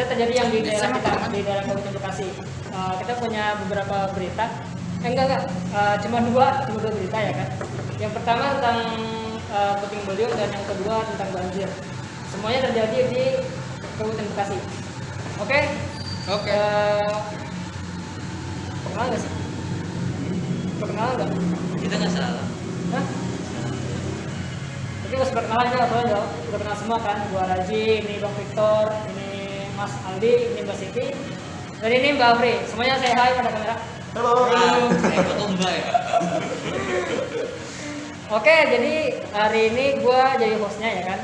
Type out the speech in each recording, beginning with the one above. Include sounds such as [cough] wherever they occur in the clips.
Khususnya terjadi yang di daerah kita di daerah Kabupaten Bekasi. Uh, kita punya beberapa berita. Eh, enggak enggak, uh, cuma dua, cuma dua berita ya kan. Yang pertama tentang uh, puting beliung dan yang kedua tentang banjir. Semuanya terjadi di Kabupaten Bekasi. Oke? Okay? Oke. Okay. Uh, kenal nggak sih? Perkenalan nggak? Kita nggak salah. Hah? Tapi harus perkenalan ya, soalnya udah, udah kenal semua kan. Gua Raji, ini Bang Victor, Mas Aldi, ini Mbak Siti, dan ini Mbak Afri. Semuanya saya hai pada kamera. Halo. Halo. Saya Mbak ya. Oke, jadi hari ini gue jadi hostnya ya kan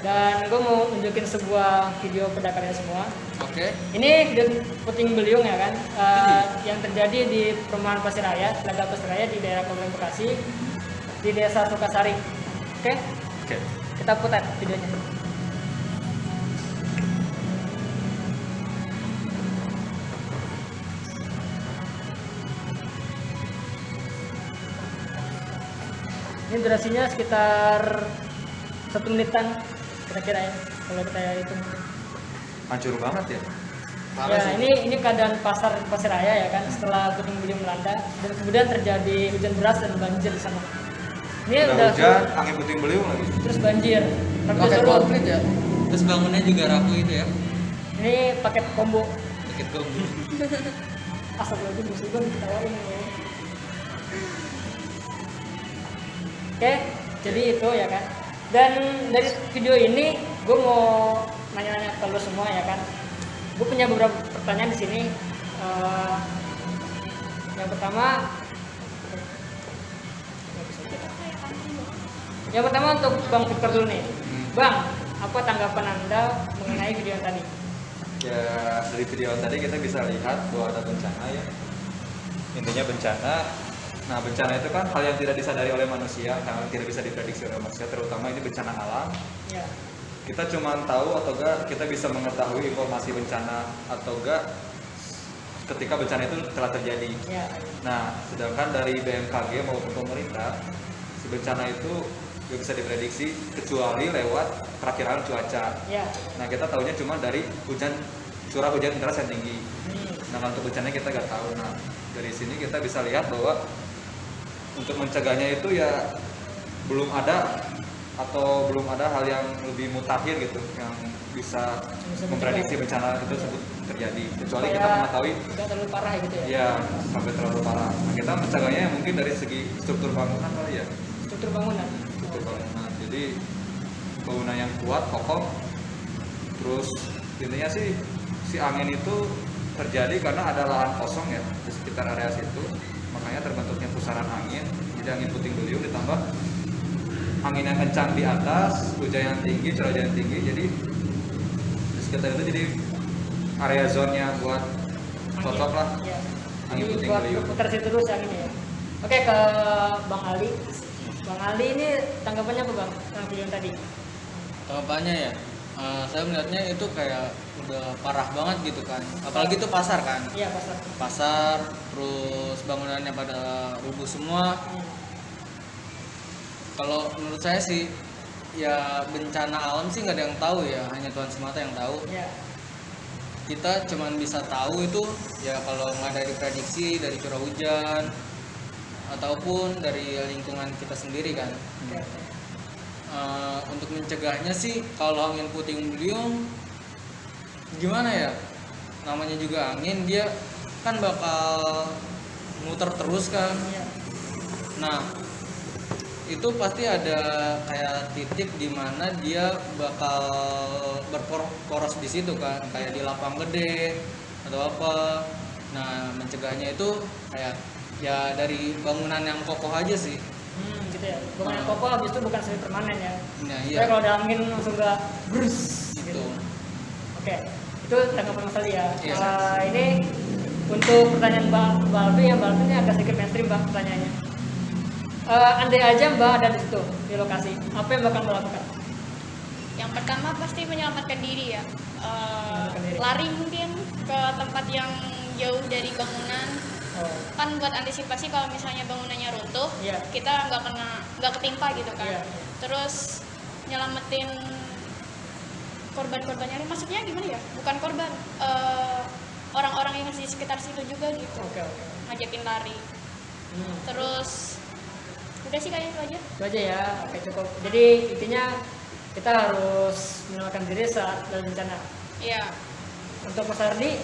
dan gue mau nunjukin sebuah video pendakarnya semua. Oke. Okay. Ini video puting beliung ya kan, uh, yang terjadi di perumahan Pasir Raya, Telaga Pasir Raya di daerah Kabupaten Bekasi, di desa Sukasari. Oke? Okay? Oke. Okay. Kita putar videonya. Ini durasinya sekitar satu menitan kira-kira ya kalau kita hitung. Hancur banget ya? Parah ya. sih. ini ini keadaan pasar pasir raya ya kan setelah puting beliung melanda dan kemudian terjadi hujan deras dan banjir di sana. Ini udah, udah hujan angin puting beliung lagi. Terus banjir. Pakai komplit ya? Terus bangunnya juga rapuh itu ya? Ini paket combo paket combo asal lagi musibah diketawain ya oke jadi itu ya kan. Dan dari video ini gue mau nanya-nanya ke lo semua ya kan. Gue punya beberapa pertanyaan di sini. Uh, yang pertama yang pertama untuk bang Victor dulu nih. Hmm. bang apa tanggapan anda mengenai video yang tadi? Ya dari video yang tadi kita bisa lihat bahwa ada bencana ya. Intinya bencana Nah bencana itu kan hal yang tidak disadari oleh manusia, yang tidak bisa diprediksi oleh manusia, terutama ini bencana alam. Ya. Kita cuma tahu atau enggak kita bisa mengetahui informasi bencana atau enggak ketika bencana itu telah terjadi. Ya. Nah, sedangkan dari BMKG maupun pemerintah, si bencana itu nggak bisa diprediksi kecuali lewat perakiraan cuaca. Ya. Nah, kita tahunya cuma dari hujan curah hujan deras yang tinggi. Hmm. Nah, untuk bencana kita nggak tahu. Nah, dari sini kita bisa lihat bahwa untuk mencegahnya itu ya belum ada atau belum ada hal yang lebih mutakhir gitu yang bisa, bisa memprediksi bencana itu sebut terjadi. Kecuali Supaya kita mengetahui tidak terlalu parah gitu ya? Ya sampai terlalu parah. Nah, kita mencegahnya ya mungkin dari segi struktur bangunan kali ya. Struktur bangunan? Struktur bangunan. Jadi bangunan yang kuat kokoh terus intinya sih si angin itu terjadi karena ada lahan kosong ya di sekitar area situ makanya terbentuknya pusaran angin jadi angin puting beliung ditambah angin yang kencang di atas hujan yang tinggi curah hujan yang tinggi jadi di sekitar itu jadi area zonnya buat cocok lah. Ya. angin jadi puting beliung. putar situ terus anginnya ya. Oke ke bang Ali. Bang Ali ini tanggapannya apa bang? Tentang video tadi. Tanggapannya ya uh, saya melihatnya itu kayak udah parah banget gitu kan. Apalagi itu pasar kan? Iya pasar. Pasar terus bangunannya pada rubuh semua. Hmm. kalau menurut saya sih ya bencana alam sih nggak ada yang tahu ya. Hanya Tuhan semata yang tahu. Ya. kita cuman bisa tahu itu ya kalau nggak dari prediksi dari curah hujan ataupun dari lingkungan kita sendiri kan. Ya uh, untuk mencegahnya sih kalau angin puting beliung gimana ya? Namanya juga angin dia kan bakal muter terus kan? Iya. nah itu pasti ada kayak titik di mana dia bakal berporos di situ kan? Kayak di lapang gede atau apa. Nah mencegahnya itu kayak ya dari bangunan yang kokoh aja sih hmm, gitu ya bangunan nah. kokoh habis itu bukan semi permanen ya nah, iya. kalau ada angin langsung gak brus gitu, gitu. oke okay. itu tanggapan mas Ali ya iya. uh, ini untuk pertanyaan Mbak Mbak Alfi ya Mbak Alfi ini agak sedikit mainstream Mbak pertanyaannya uh, andai aja Mbak ada di situ di lokasi apa yang bakal melakukan yang pertama pasti menyelamatkan diri ya uh, diri. lari mungkin ke tempat yang jauh dari bangunan Oh. kan buat antisipasi kalau misalnya bangunannya runtuh Iya. kita nggak kena nggak ketimpa gitu kan Iya. terus nyelamatin korban-korbannya maksudnya gimana ya bukan korban eh, orang-orang yang di sekitar situ juga gitu Oke oke. ngajakin lari Hmm. terus udah sih kayaknya itu aja Itu aja ya. Oke cukup. Jadi intinya kita harus menyelamatkan diri saat dalam bencana. iya Untuk Mas Ardi,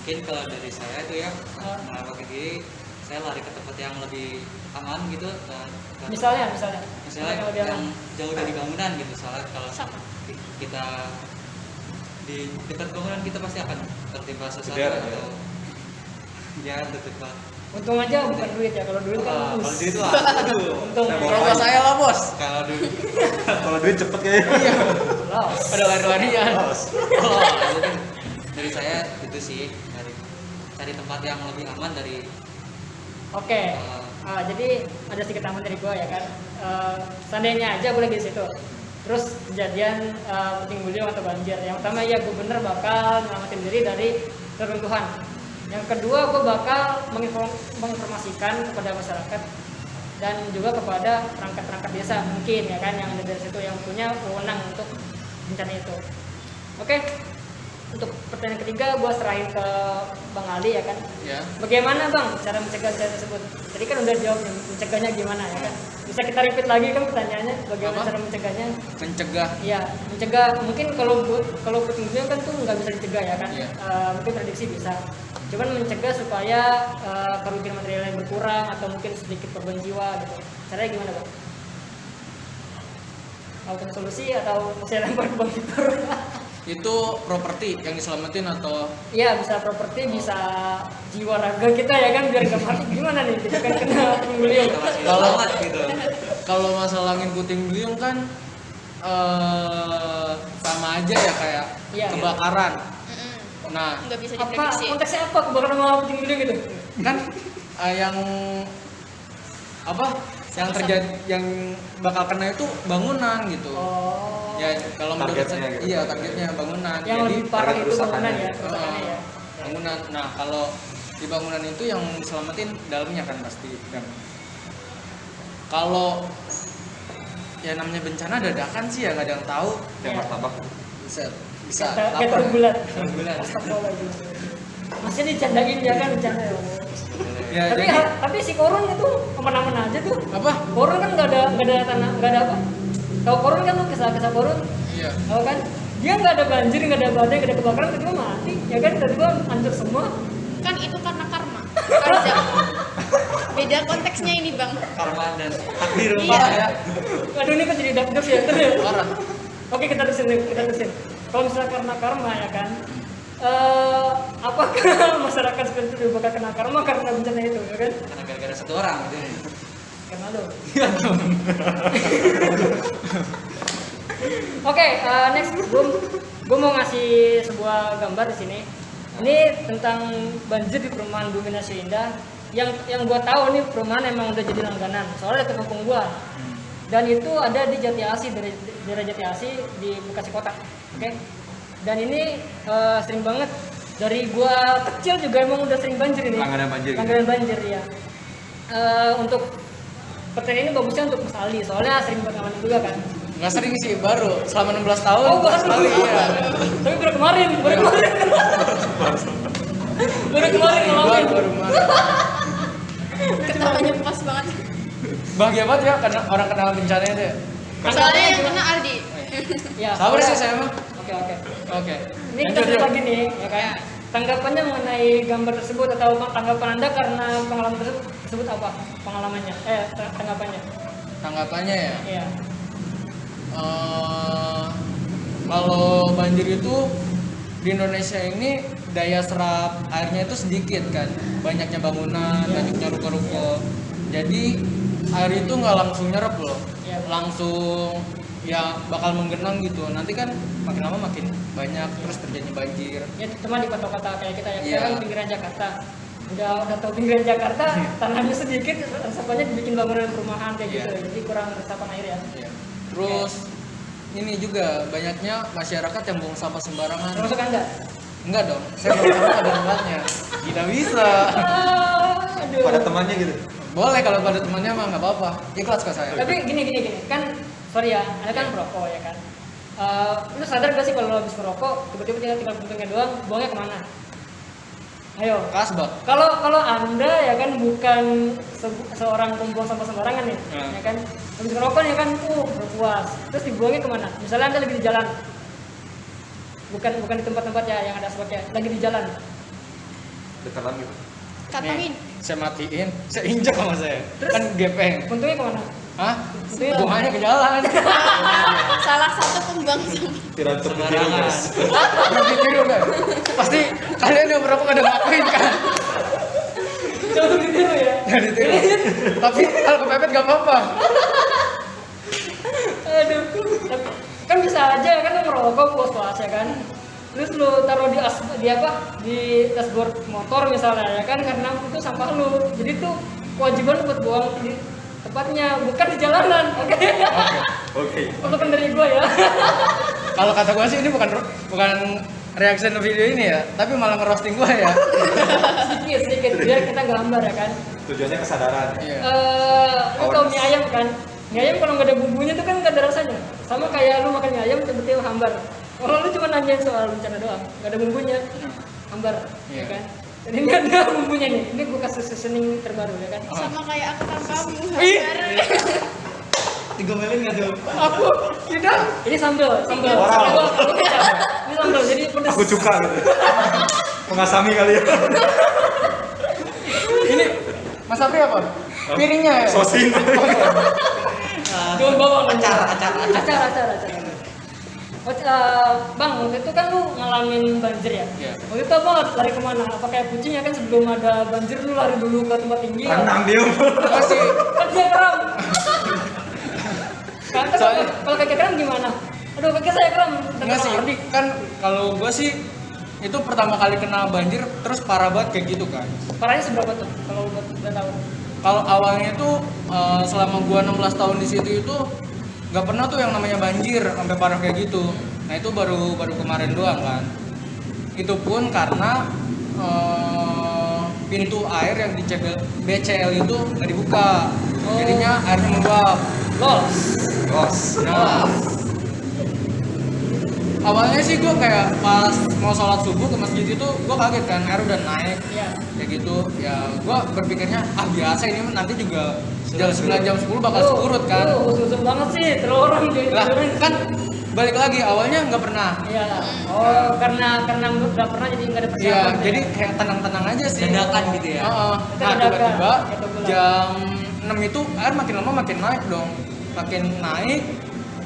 mungkin kalau dari saya itu ya Ah. menyelamatkan diri saya lari ke tempat yang lebih aman gitu dan, dan misalnya misalnya, misalnya Kalau dia- yang jauh dari bangunan gitu soalnya kalau Sama. ki- kita di dekat bangunan kita pasti akan tertimpa sesuatu Jeder, atau ya tertimpa untung aja bukan duit ya. Kalau duit kan us. kalau duit lah aduh Untung. Saya kalau saya lah bos kalau duit [laughs] Kalau duit cepet kayaknya. Los. ada lari-larian [laughs] oh, dari saya itu sih cari tempat yang lebih aman dari Oke. uh, Ah, jadi ada sedikit tambahan dari gua ya kan. Eh, seandainya aja gue lagi di situ. Terus kejadian eh, puting beliung atau banjir. Yang pertama ya gubernur bakal nyelamatin diri dari reruntuhan. Yang kedua gue bakal menginform- menginformasikan kepada masyarakat dan juga kepada perangkat-perangkat desa mungkin ya kan yang ada dari situ yang punya wewenang untuk bencana itu. Oke. Untuk pertanyaan ketiga gue serahin ke Bang Ali ya kan. ya Bagaimana bang cara mencegah bencana tersebut? Tadi kan udah jawab mencegahnya gimana ya kan? Bisa kita repeat lagi kan pertanyaannya, bagaimana Apa? cara mencegahnya? mencegah Iya, mencegah mungkin kalau kalau beliung kan tuh nggak bisa dicegah ya kan? Iya. Eh, mungkin prediksi bisa. Cuman mencegah supaya eh, kerugian material yang berkurang atau mungkin sedikit korban jiwa gitu. Caranya gimana bang? Punya solusi atau saya lempar ke bang [laughs] Victor? Itu properti yang diselamatin atau? Iya bisa properti, bisa jiwa raga kita ya kan biar nggak mati. Gimana nih? Kita kan kena beliung. Kalau- selamat gitu. Kalau masalah angin puting beliung kan eh sama aja ya kayak Iya. kebakaran. Mm-mm. nah nggak bisa Apa? konteksnya apa? Kebakaran sama puting beliung gitu? kan eh, yang apa yang terjadi yang bakal kena itu bangunan gitu Oh. ya kalau menurut saya gitu. iya targetnya bangunan yang jadi lebih parah itu bangunan ya, kerusakannya ya. bangunan nah kalau di bangunan itu yang diselamatin dalamnya kan pasti kan kalau ya namanya bencana dadakan sih ya nggak ada yang tahu Yang martabak. bisa bisa lapar. bulat. Bulat. Masih dicandain ya kan bercanda ya. Ya tapi jadi tapi si korun itu aman-aman aja tuh. apa Korun kan nggak ada nggak ada tanah nggak ada apa. Tahu korun kan tuh kisah-kisah korun. iya Tahu kan? Dia nggak ada banjir, nggak ada badai, nggak ada kebakaran, tiba-tiba mati. Ya kan tiba-tiba hancur semua. kan itu karena karma Arza beda konteksnya ini bang karma dan takdir Iya. ya Aduh ini kan jadi dark jokes ya. Terus parah Oke kita terusin kita terusin. Kalau misalnya karena karma ya kan, eh apakah [laughs] masyarakat seperti itu bakal kena karma karena bencana itu ya kan? karena gara-gara satu orang gitu Karena lo. [laughs] Oke, eh, next gue gue mau ngasih sebuah gambar di sini. Ini tentang banjir di perumahan Bumi Nasio Indah. Yang yang gue tahu nih perumahan emang udah jadi langganan. Soalnya dekat kampung gue. Dan itu ada di Jati Asih dari daerah Jati Asih di Bekasi Kota. Oke. Dan ini eh, sering banget dari gua kecil juga emang udah sering banjir ini. Langganan banjir gitu? Langganan banjir ya. Eh, untuk pertanyaan ini bagusnya untuk Mas Ali soalnya sering pengalaman juga kan. nggak sering sih baru selama 16 tahun Oh baru sekali ya Tapi baru kemarin, baru kemarin. [laughs] baru kemarin baru ngalamin. baru kemarin. ketawanya pas banget bahagia banget ya karena orang kena bencana itu ya soalnya yang kena Aldi Ya, sabar sih soalnya- saya mah Oke oke. oke Ini kita Lanjut, lagi nih, ya kan? Tanggapannya mengenai gambar tersebut atau tanggapan anda karena pengalaman tersebut, tersebut apa? Pengalamannya? Eh, tanggapannya? tanggapannya ya Iya. Eh, kalau banjir itu di Indonesia ini daya serap airnya itu sedikit kan banyaknya bangunan banyaknya ruko-ruko jadi air itu nggak langsung nyerap loh Iya. langsung ya bakal menggenang gitu nanti kan makin lama makin banyak terus terjadi banjir Ya cuma di kota-kota kayak kita ya, kita Iya. kan pinggiran Jakarta. Udah udah tahu pinggiran Jakarta, [laughs] tanahnya sedikit, resapannya dibikin bangunan perumahan kayak Iya. gitu. Jadi kurang resapan air ya. Ya. terus ini juga banyaknya masyarakat yang buang sampah sembarangan Termasuk anda? enggak dong saya tahu ada tempatnya tidak bisa Aduh. pada temannya gitu boleh kalau pada temannya mah nggak apa-apa ikhlas kok saya Tapi gini gini gini, kan sorry ya, ada kan merokok ya kan. Eh, lu sadar gak sih kalau lu habis merokok, tiba-tiba tinggal tinggal puntungnya doang, buangnya ke mana? Ayo. kasbak Kalau kalau anda ya kan bukan se- seorang pembuang sampah sembarangan nih, Hmm. ya kan. Habis merokok ya kan, uh berpuas. Terus dibuangnya ke mana? Misalnya anda lagi di jalan, bukan bukan di tempat-tempat ya yang ada asbaknya, lagi di jalan. ditelan gitu Kantongin. Nih, saya matiin saya injak sama saya Terus? kan gepeng Puntungnya ke mana? Hah? Buangannya ke jalan. [laughs] Salah satu pembuang sampah. tidak terpikir guys. Ditiru kan pasti kalian yang berapa ada ngakuin kan? Jauh ditiru ya. nggak ditiru. Tapi kalau kepepet nggak apa-apa. Aduh, kan bisa aja kan lu ngerokok puas puas ya kan. Terus lu taruh di as di apa? Di dashboard motor misalnya ya kan? Karena itu sampah lu. Jadi tuh kewajiban buat buang di tempatnya bukan di jalanan. Oke. oke Masukan dari gua ya. [laughs] kalau kata gua sih ini bukan bukan reaction video ini ya tapi malah ngerosting gua ya sedikit sedikit biar kita gambar ya kan. tujuannya kesadaran iya Eh, lu tau Awareness. mie ayam kan? Mie ayam kalau nggak ada bumbunya tuh kan nggak ada rasanya. Sama kayak lu makan mie ayam tiba-tiba hambar. Kalau lu cuma nanyain soal bencana doang, nggak ada bumbunya, hambar, Iya. ya kan? Jadi nggak ada bumbunya nih. Ini gue kasih seasoning terbaru ya kan? Sama kayak aku kan kamu. Ih. digomelin nggak tuh Aku tidak. Ini sambal, sambal. Wow. Sambal, ini sambal, jadi pedas. aku cuka gitu mengasami kali ya ini Mas Apri apa piringnya ya sosin Daun bawang. Acar, acar, acar, acar, acar. Oh, eh, bang, waktu itu kan lu ngalamin banjir ya? Iya. Waktu itu abang lari ke mana? Apa kayak kucing ya kan sebelum ada banjir lu lari dulu ke tempat tinggi? renang dia masih Kan dia kram. [laughs] Kan kan Soalnya- kalau- kaki kram gimana? Aduh kaki saya kram. Enggak sih, Ardi. kan kalau gua sih itu pertama kali kena banjir terus parah banget kayak gitu kan. Parahnya seberapa tuh? Kalau buat udah tahu. Kalau awalnya itu eh, selama gua 16 tahun di situ itu nggak pernah tuh yang namanya banjir sampai parah kayak gitu. Nah itu baru baru kemarin doang kan. Itu pun karena eh, pintu air yang di CBL BCL itu nggak dibuka, Oh. jadinya airnya meluap. Los. los Nah, awalnya sih gue kayak pas mau sholat subuh ke masjid itu gue kaget kan air udah naik Iya. kayak gitu ya gue berpikirnya ah biasa ini nanti juga jam 9 jam 10 bakal surut kan Lu susah banget sih, terus orang jadi lah kan balik lagi awalnya nggak pernah Iya. Oh, karena karena udah pernah jadi nggak ada Iya, persiapan. ya? jadi kayak tenang-tenang aja sih. Dadakan gitu ya? Heeh. Itu Nah, dadakan, tiba-tiba jam 6 itu air makin lama makin naik dong. Makin naik.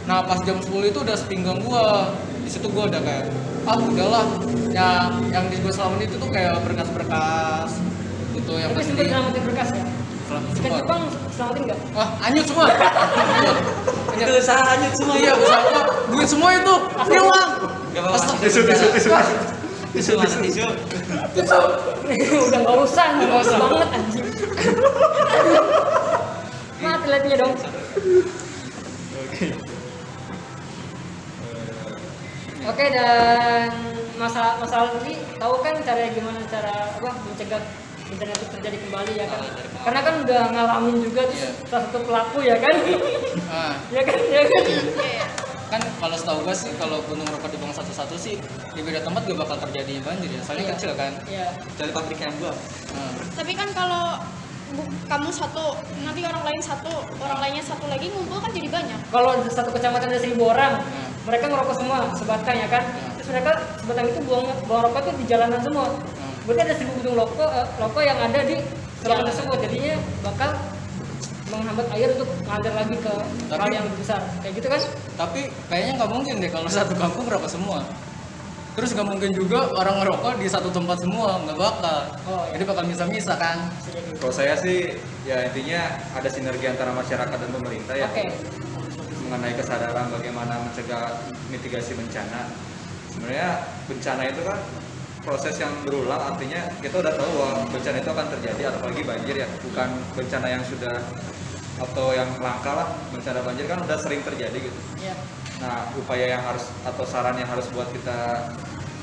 Nah, pas jam 10 itu udah sepinggang gua. Di situ gua udah kayak ah udahlah. Ya yang di gua selama itu tuh kayak berkas-berkas gitu yang Tapi pasti berkas ya? Ikan. Jepang selamatin nggak? Wah, anyut semua. Anyut. Itu usaha lanjut semua Iya, usaha gua. Duit semua itu hilang. Gak apa-apa. tisu tisu tisu Tisu mana tisu? [laughs] Udah nggak usah, nggak usah banget [laughs] anjing. Mati liatnya dong. Oke dan masalah masalah ini tahu kan cara gimana cara apa mencegah bencana itu terjadi kembali ya kan? Ah, pengalaman. Karena kan udah ngalamin juga tuh Iya. salah satu pelaku ya kan? Nah, [laughs] ya kan ya kan? Kan kalau setahu gue sih kalau gunung rokok dibuang satu-satu sih di beda tempat gak bakal terjadi banjir ya soalnya Iya. kecil kan Iya. Dari pabrik yang gua. Nah, Tapi kan kalau kamu satu, nanti orang lain satu, orang lainnya satu lagi ngumpul kan jadi banyak. Kalau satu kecamatan ada seribu orang, Hmm. mereka ngerokok semua sebatang ya kan? Hmm. Terus mereka sebatang itu buang buang rokok itu di jalanan semua. Hmm. Berarti ada seribu bidung rokok eh, rokok yang ada di jalanan Jalan. tersebut. Jadinya bakal menghambat air untuk ngalir lagi ke kali yang lebih besar. Kayak gitu kan? tapi kayaknya nggak mungkin deh kalau satu kampung rokok semua terus nggak mungkin juga orang ngerokok di satu tempat semua nggak bakal Oh, iya. jadi bakal misa-misa kan kalau saya sih ya intinya ada sinergi antara masyarakat dan pemerintah ya Oke. mengenai kesadaran bagaimana mencegah mitigasi bencana sebenarnya bencana itu kan proses yang berulang artinya kita udah tahu bahwa bencana itu akan terjadi apalagi banjir ya. Bukan bencana yang sudah atau yang langka lah bencana banjir kan udah sering terjadi gitu. Iya. nah upaya yang harus atau saran yang harus buat kita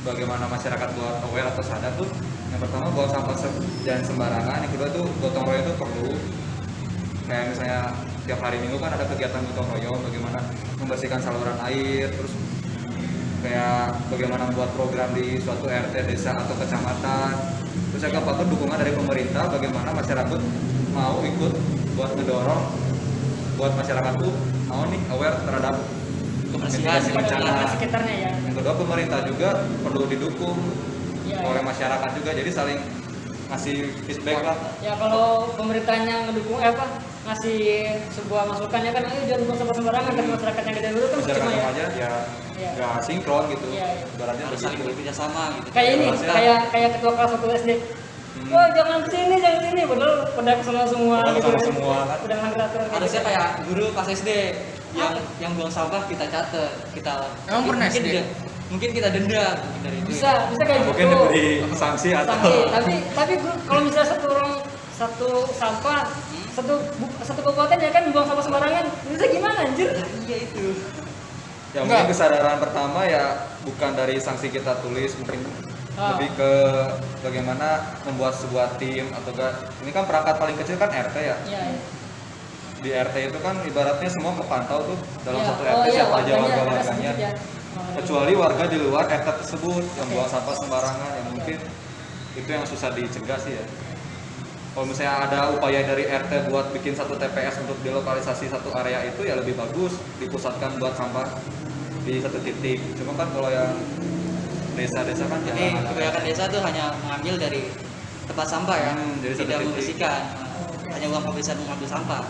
bagaimana masyarakat buat aware atau sadar tuh yang pertama buang sampah jangan sembarangan yang kedua tuh gotong royong itu perlu. Kayak misalnya tiap hari minggu kan ada kegiatan gotong royong bagaimana membersihkan saluran air terus kayak bagaimana membuat program di suatu RT desa atau kecamatan. Terus keempat tuh dukungan dari pemerintah bagaimana masyarakat mau ikut buat ngedorong buat masyarakat tuh mau nih aware terhadap Kebersihan, bencana. sekitarnya ya? Yang kedua pemerintah juga perlu didukung Iya, oleh masyarakat juga jadi saling ngasih feedback lah. Ya kalau pemerintahnya ngedukung eh apa ngasih sebuah masukan ya kan ayo jangan buang sampah sembarangan kan masyarakat yang gede dulu kan masyarakat percuma ya aja ya Iya. nggak sinkron gitu Iya, iya. ibaratnya harus saling bekerja sama gitu kayak ini kayak kayak ketua kelas satu SD Hmm. Wah jangan ke sini jangan ke sini padahal pada ke sana semua Padahal gitu. ke sana semua, kan. udah kayak harusnya gitu. kayak guru pas SD yang yang buang sampah kita catat kita Emang pernah mungkin SD? dia- mungkin kita denda mungkin dari itu bisa bisa kayak mungkin gitu diberi sanksi atau sanksi tapi tapi kalau misalnya satu orang satu sampah satu bu- satu kabupaten ya kan buang sampah sembarangan bisa gimana anjir iya itu ya Enggak. mungkin kesadaran pertama ya bukan dari sanksi kita tulis mungkin Ah. lebih ke bagaimana membuat sebuah tim atau enggak ini kan perangkat paling kecil kan RT ya iya iya. di RT itu kan ibaratnya semua kepantau tuh dalam Iya. satu Oh, RT iya, siapa aja warganya warga ada warganya sedikit ya. Oh, kecuali warga di luar RT tersebut yang Oke. buang sampah sembarangan ya mungkin itu yang susah dicegah sih ya kalau misalnya ada upaya dari RT buat bikin satu TPS untuk dilokalisasi satu area itu ya lebih bagus dipusatkan buat sampah di satu titik cuma kan kalau yang desa-desa kan jadi kebanyakan desa tuh hanya mengambil dari tempat sampah ya Hmm, jadi satu tidak titik. membersihkan hanya uang pembersihan mengambil sampah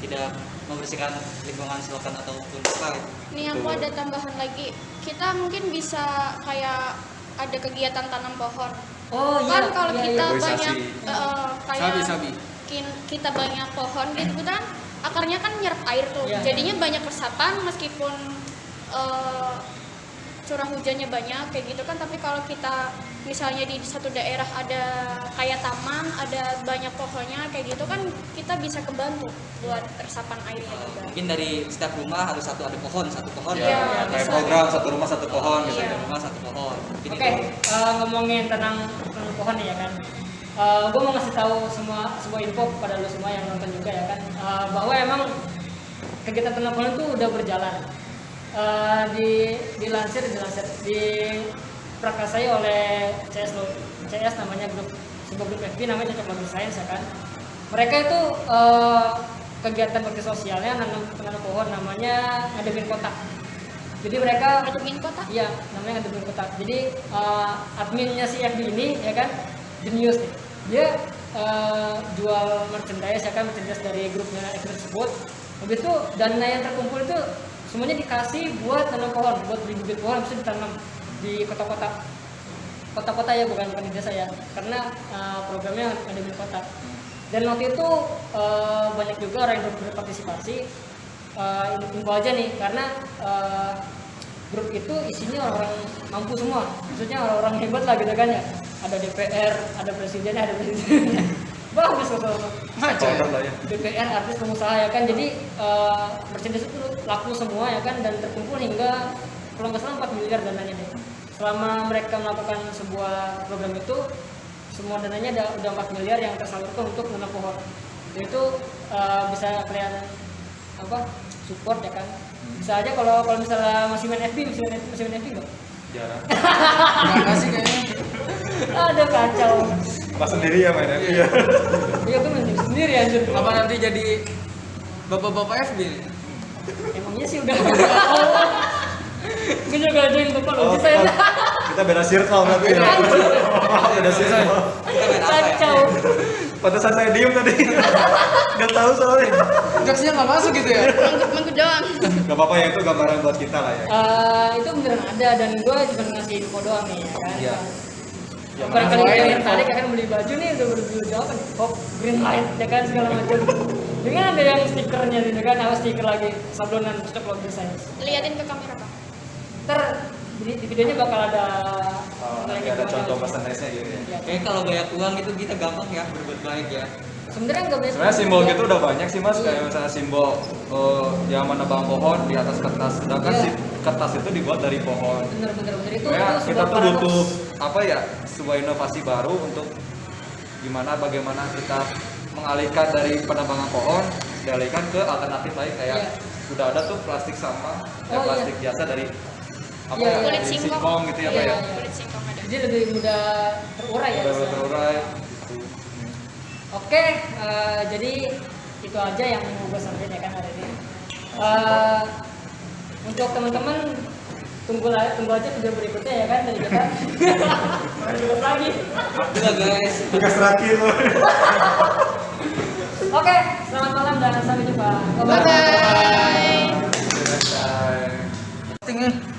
tidak membersihkan lingkungan selokan ataupun apa gitu. Nih aku ada tambahan lagi. Kita mungkin bisa kayak ada kegiatan tanam pohon. Oh iya kan kalau iya, kita iya. Banyak eh, kayak Sabi, sabi. kin- kita banyak pohon gitu kan akarnya kan nyerap air tuh. Iya. Jadinya banyak resapan meskipun eh, curah hujannya banyak kayak gitu kan tapi kalau kita misalnya di satu daerah ada kayak taman ada banyak pohonnya kayak gitu kan kita bisa kebantu buat resapan airnya juga mungkin dari setiap rumah harus satu ada pohon satu pohon ya, Iya, kayak bisa. program satu rumah satu pohon gitu Iya. satu rumah satu pohon Oke, itu eh, ngomongin tentang pohon ya kan. gue mau ngasih tahu semua sebuah info kepada lo semua yang nonton juga ya kan, eh, bahwa emang kegiatan tanam pohon itu udah berjalan. Eh, di dilansir dilansir di prakasai oleh CS lo, CS namanya grup sebuah grup FB namanya Cocok Lagu Science ya kan. Mereka itu eh, kegiatan bakti sosialnya nanam tanam pohon namanya ngademin kotak. Jadi mereka ngademin kota Iya, namanya ngadepin kotak. Jadi eh, adminnya si FB ini ya kan jenius nih. Dia eh, jual merchandise ya kan merchandise dari grupnya FB tersebut. Habis itu dana yang terkumpul itu semuanya dikasih buat tanam pohon, buat beli bibit pohon bisa ditanam di kota-kota. Kota-kota ya bukan bukan di desa ya. Karena eh, programnya ada di kota. Dan waktu itu eh, banyak juga orang yang ber- berpartisipasi. Eh, info aja nih karena eh, grup itu isinya orang-orang mampu semua maksudnya orang-orang hebat lah gitu kan ya ada DPR ada presidennya ada presidennya [laughs] bagus kok Lah ya DPR artis pengusaha ya kan? Jadi eh, merchandise itu laku semua ya kan? Dan terkumpul hingga kalau nggak salah 4 miliar dananya deh. Selama mereka melakukan sebuah program itu semua dananya ada udah 4 miliar yang tersalurkan untuk menanam pohon. Itu eh, bisa kalian apa support ya kan? Bisa aja kalau kalau misalnya masih main FB masih main, masih main FB nggak? Jarang. Enggak sih kayaknya. [laughs] ada kacau pas sendiri ya mainnya iya. Iya gue main sendiri anjir. Apa nanti jadi bapak-bapak FB emangnya sih udah. Gue juga join bapak lo Oh, bisa ya kita, kita beda circle berarti ya? Beda circle. Apa ya? Kacau pantesan saya diem tadi. Nggak tahu soalnya. Jokesnya nggak masuk gitu ya? manggut doang. Nggak apa-apa ya itu gambaran buat kita lah ya. Eh, itu beneran ada dan gue cuma ngasih info doang nih ya kan? Iya. Ya, barangkali kalian tertarik akan beli baju nih udah berbaju jawaban. Pop green light ya kan segala macam. Dengan ada yang stikernya gitu kan apa stiker lagi sablonan cocok logo desain liatin ke kamera pak. Ntar di, di videonya bakal ada Oh, ada gimana contoh gitu. merchandise-nya gitu ya. Ya. Kayaknya kalau banyak uang itu kita gampang ya berbuat baik ya. Sebenarnya nggak banyak sebenarnya simbol gitu udah banyak sih mas. Kayak misalnya simbol eh, yang menebang pohon di atas kertas. Sedangkan Iya. si kertas itu dibuat dari pohon. Bener bener bener. Itu, ya itu kita tuh butuh apa ya sebuah inovasi baru untuk gimana bagaimana kita mengalihkan dari penebangan pohon dialihkan ke alternatif lain kayak Iya. udah ada tuh plastik sampah ya Oh, iya. plastik biasa dari apa Iya, ya iya. Kulit dari singkong. singkong gitu ya Iya, Pak, ya iya. kulit singkong ada jadi lebih mudah terurai ya udah istilahnya. terurai gitu. Hmm. Oke, eh, jadi itu aja yang mau gue sampaikan ya kan hari ini. Eh, untuk teman-teman tunggu la- tunggu aja video berikutnya ya kan dari kita. [laughs] Lagi. Udah guys. Tugas terakhir loh. Oke, selamat malam dan sampai jumpa. bye bye Selesai. Tinggal.